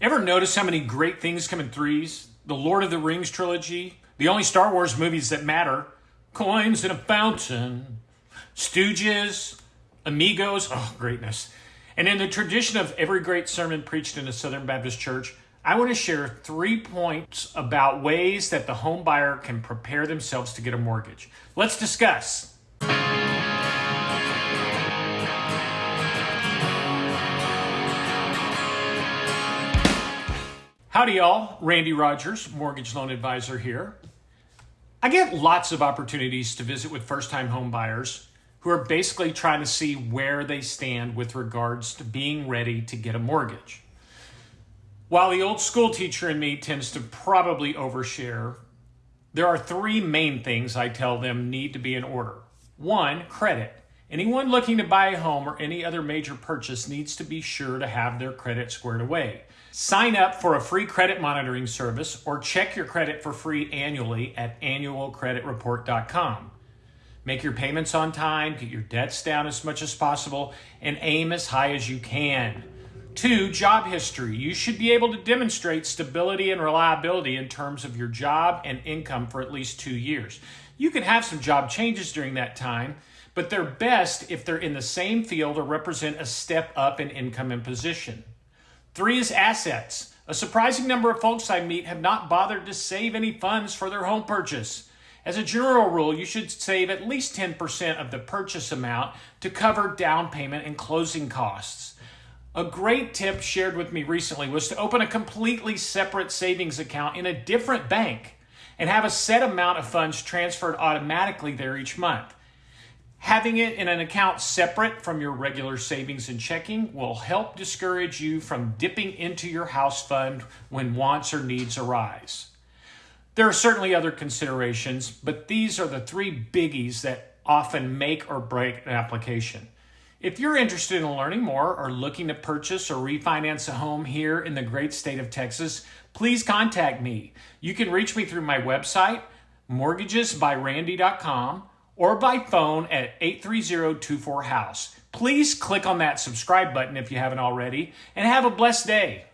Ever notice how many great things come in threes? The Lord of the Rings trilogy, the only Star Wars movies that matter, Coins in a Fountain, Stooges, Amigos, oh, greatness. And in the tradition of every great sermon preached in a Southern Baptist church, I want to share three points about ways that the home buyer can prepare themselves to get a mortgage. Let's discuss. Howdy, y'all. Randy Rogers, mortgage loan advisor here. I get lots of opportunities to visit with first time home buyers who are basically trying to see where they stand with regards to being ready to get a mortgage. While the old school teacher in me tends to probably overshare, there are three main things I tell them need to be in order. One, credit. Anyone looking to buy a home or any other major purchase needs to be sure to have their credit squared away. Sign up for a free credit monitoring service or check your credit for free annually at annualcreditreport.com. Make your payments on time, get your debts down as much as possible, and aim as high as you can. Two, job history. You should be able to demonstrate stability and reliability in terms of your job and income for at least two years. You can have some job changes during that time, but they're best if they're in the same field or represent a step up in income and position. Three is assets. A surprising number of folks I meet have not bothered to save any funds for their home purchase. As a general rule, you should save at least 10% of the purchase amount to cover down payment and closing costs. A great tip shared with me recently was to open a completely separate savings account in a different bank and have a set amount of funds transferred automatically there each month. Having it in an account separate from your regular savings and checking will help discourage you from dipping into your house fund when wants or needs arise. There are certainly other considerations, but these are the three biggies that often make or break an application. If you're interested in learning more or looking to purchase or refinance a home here in the great state of Texas, please contact me. You can reach me through my website, mortgagesbyrandy.com or by phone at 830-24-HOUSE. Please click on that subscribe button if you haven't already, and have a blessed day.